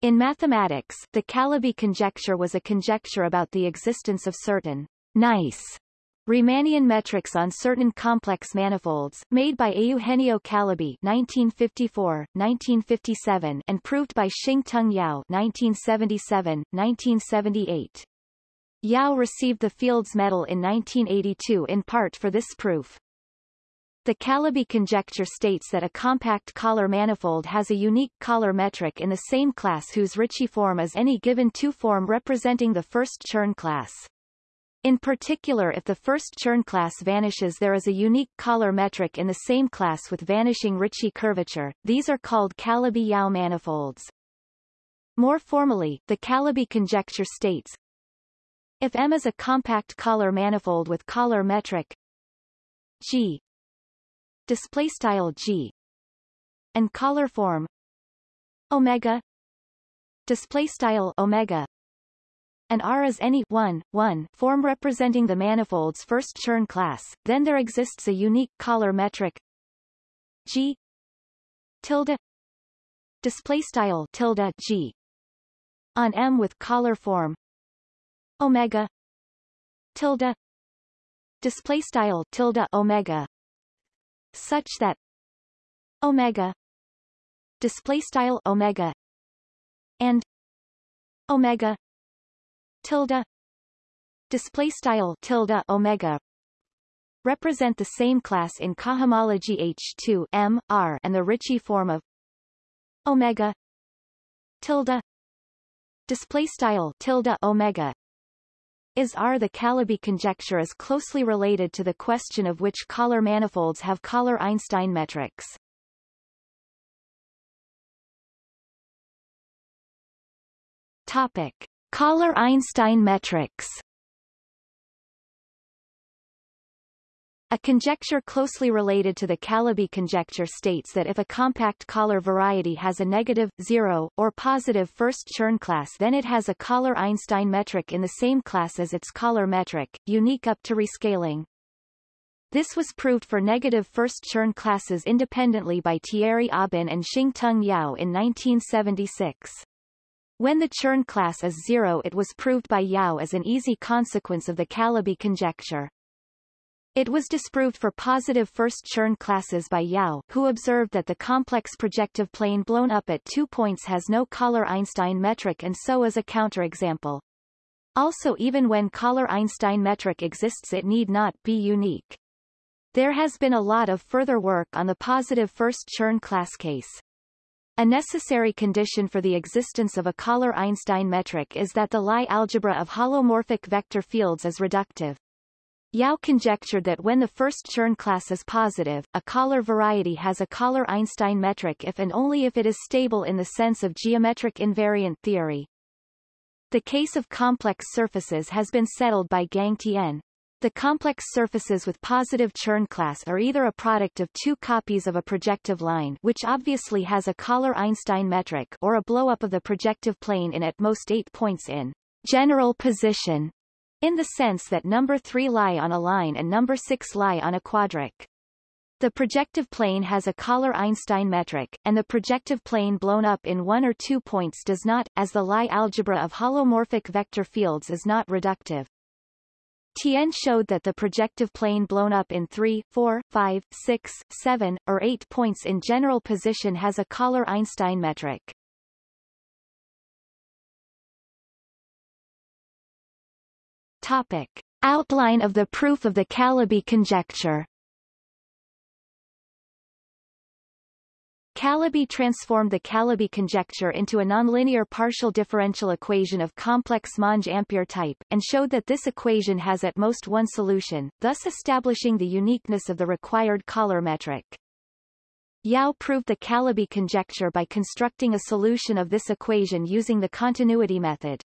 In mathematics, the Calabi conjecture was a conjecture about the existence of certain nice Riemannian metrics on certain complex manifolds, made by Eugenio Calabi 1954, 1957 and proved by Shing-Tung Yau 1977, 1978. Yau received the Fields Medal in 1982 in part for this proof. The Calabi conjecture states that a compact Kähler manifold has a unique Kähler metric in the same class whose Ricci form is any given two form representing the first Chern class. In particular if the first Chern class vanishes there is a unique Kähler metric in the same class with vanishing Ricci curvature, these are called Calabi-Yau manifolds. More formally, the Calabi conjecture states, if M is a compact Kähler manifold with Kähler metric G display style G and Kähler form omega display style omega. And R is any 1, 1 form representing the manifold's first Chern class, then there exists a unique Kähler metric G tilde display style tilde G on M with Kähler form omega tilde display style tilde omega such that omega display style omega and omega tilde display style tilde omega represent the same class in cohomology H2 M R and the Ricci form of omega tilde display style tilde omega is R. The Calabi conjecture is closely related to the question of which Kähler manifolds have Kähler-Einstein metrics. Topic. Kähler-Einstein metrics A conjecture closely related to the Calabi conjecture states that if a compact Kähler variety has a negative, zero, or positive first Chern class then it has a Kähler-Einstein metric in the same class as its Kähler metric, unique up to rescaling. This was proved for negative first Chern classes independently by Thierry Aubin and Shing-Tung Yau in 1976. When the Chern class is zero it was proved by Yau as an easy consequence of the Calabi conjecture. It was disproved for positive first Chern classes by Yau, who observed that the complex projective plane blown up at two points has no Kähler-Einstein metric and so is a counterexample. Also even when Kähler-Einstein metric exists it need not be unique. There has been a lot of further work on the positive first Chern class case. A necessary condition for the existence of a Kähler-Einstein metric is that the Lie algebra of holomorphic vector fields is reductive. Yau conjectured that when the first Chern class is positive, a Kähler variety has a Kähler-Einstein metric if and only if it is stable in the sense of geometric invariant theory. The case of complex surfaces has been settled by Gang Tian, the complex surfaces with positive Chern class are either a product of two copies of a projective line which obviously has a Kähler-Einstein metric or a blow-up of the projective plane in at most eight points in general position, in the sense that number 3 lie on a line and number 6 lie on a quadric. The projective plane has a Kähler-Einstein metric, and the projective plane blown up in one or two points does not, as the Lie algebra of holomorphic vector fields is not reductive. Tian showed that the projective plane blown up in 3, 4, 5, 6, 7, or 8 points in general position has a Kähler-Einstein metric. Topic. Outline of the proof of the Calabi conjecture Calabi transformed the Calabi conjecture into a nonlinear partial differential equation of complex Monge-Ampere type, and showed that this equation has at most one solution, thus establishing the uniqueness of the required Kähler metric. Yau proved the Calabi conjecture by constructing a solution of this equation using the continuity method.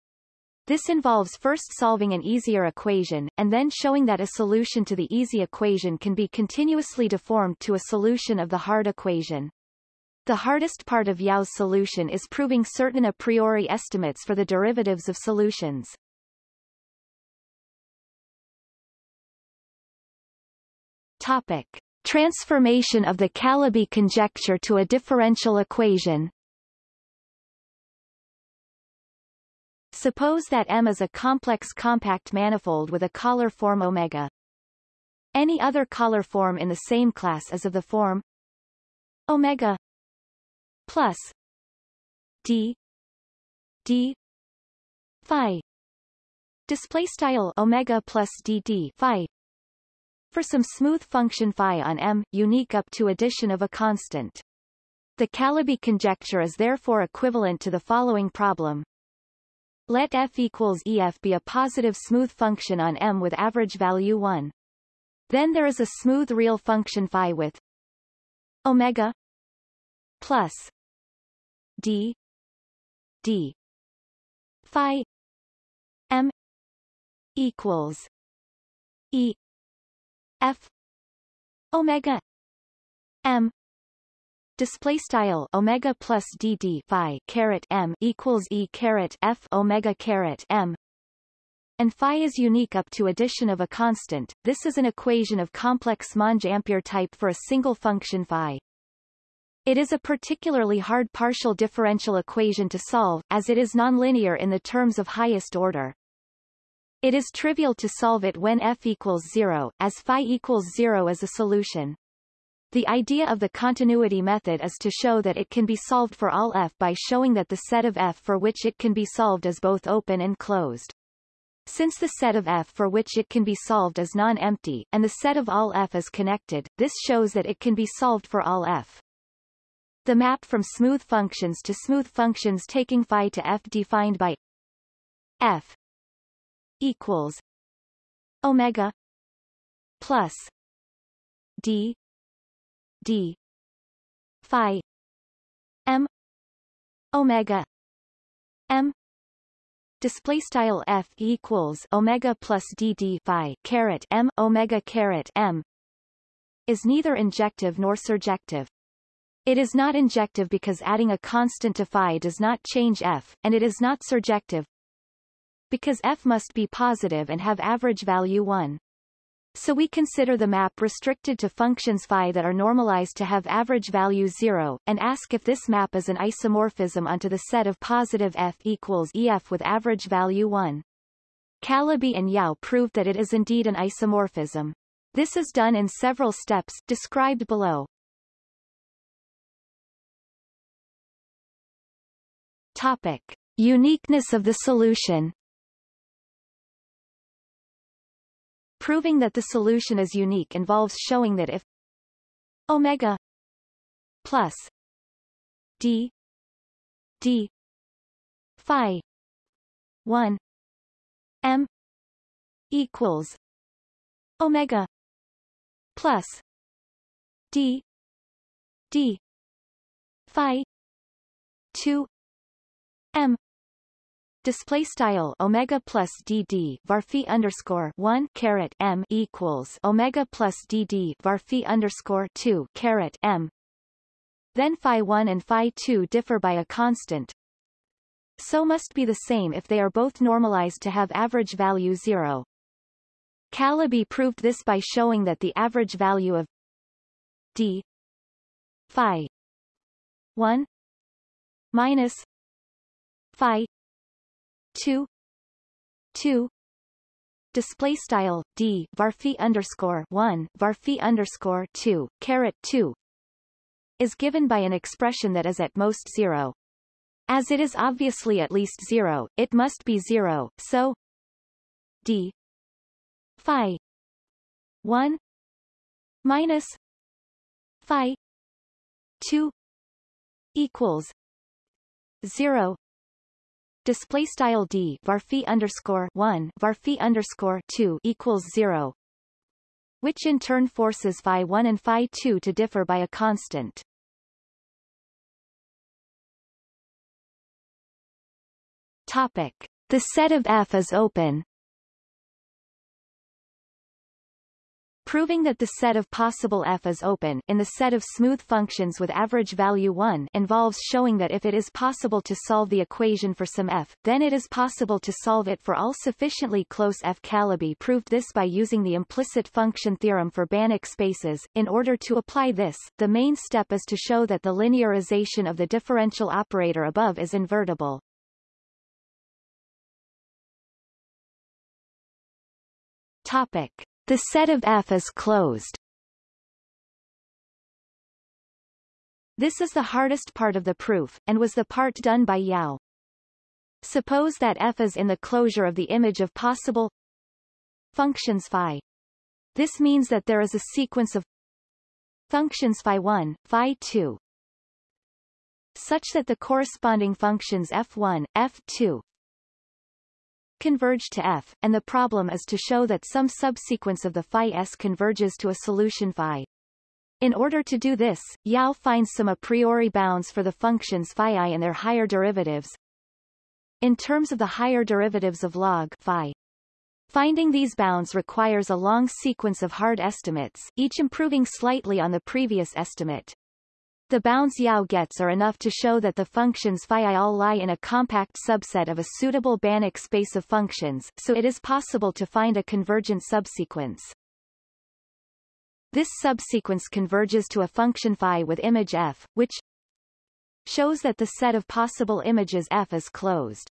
This involves first solving an easier equation, and then showing that a solution to the easy equation can be continuously deformed to a solution of the hard equation. The hardest part of Yau's solution is proving certain a priori estimates for the derivatives of solutions. Topic. Transformation of the Calabi conjecture to a differential equation Suppose that M is a complex compact manifold with a Kähler form omega. Any other Kähler form in the same class is of the form omega plus d d phi display style omega plus d d phi for some smooth function phi on M, unique up to addition of a constant. The Calabi conjecture is therefore equivalent to the following problem. Let f equals EF be a positive smooth function on M with average value 1. Then there is a smooth real function phi with omega plus d d phi m equals e f omega m display style omega plus d d phi caret m equals e caret f omega caret m and phi is unique up to addition of a constant. This is an equation of complex Monge-Ampere type for a single function phi. It is a particularly hard partial differential equation to solve, as it is nonlinear in the terms of highest order. It is trivial to solve it when f equals 0, as phi equals 0 is a solution. The idea of the continuity method is to show that it can be solved for all f by showing that the set of f for which it can be solved is both open and closed. Since the set of f for which it can be solved is non-empty, and the set of all f is connected, this shows that it can be solved for all f. The map from smooth functions to smooth functions taking phi to f defined by f equals omega plus d d. Phi. M. Omega. M. Display style f equals omega plus d d phi caret m omega caret m is neither injective nor surjective. It is not injective because adding a constant to phi does not change f, and it is not surjective because f must be positive and have average value 1. So we consider the map restricted to functions phi that are normalized to have average value 0, and ask if this map is an isomorphism onto the set of positive f equals ef with average value 1. Calabi and Yau proved that it is indeed an isomorphism. This is done in several steps, described below. Topic. Uniqueness of the solution Proving that the solution is unique involves showing that if omega plus d d phi 1 m equals omega plus d d phi 2 m display style omega plus dd varphi underscore one caret m equals omega plus dd varphi underscore two caret m. Then phi one and phi two differ by a constant. So must be the same if they are both normalized to have average value zero. Calabi proved this by showing that the average value of d phi 1 minus phi 2 2 display style d varphi underscore 1 varphi underscore 2 caret 2 is given by an expression that is at most 0 as it is obviously at least 0 it must be 0 so d phi 1 minus phi 2 equals 0 display style d varphi underscore 1 varphi underscore 2 equals 0 which in turn forces phi 1 and phi 2 to differ by a constant. Topic. The set of f is open proving that the set of possible f is open in the set of smooth functions with average value 1 involves showing that if it is possible to solve the equation for some f, then it is possible to solve it for all sufficiently close f. Calabi proved this by using the implicit function theorem for Banach spaces. In order to apply this, the main step is to show that the linearization of the differential operator above is invertible. Topic. The set of F is closed. This is the hardest part of the proof, and was the part done by Yau. Suppose that F is in the closure of the image of possible functions phi. This means that there is a sequence of functions phi 1, phi 2, such that the corresponding functions f1, f2 converge to f, and the problem is to show that some subsequence of the phi s converges to a solution phi. In order to do this, Yau finds some a priori bounds for the functions phi i and their higher derivatives. In terms of the higher derivatives of log phi, Finding these bounds requires a long sequence of hard estimates, each improving slightly on the previous estimate. The bounds yau gets are enough to show that the functions phi all lie in a compact subset of a suitable Banach space of functions, so it is possible to find a convergent subsequence. This subsequence converges to a function phi with image f, which shows that the set of possible images f is closed.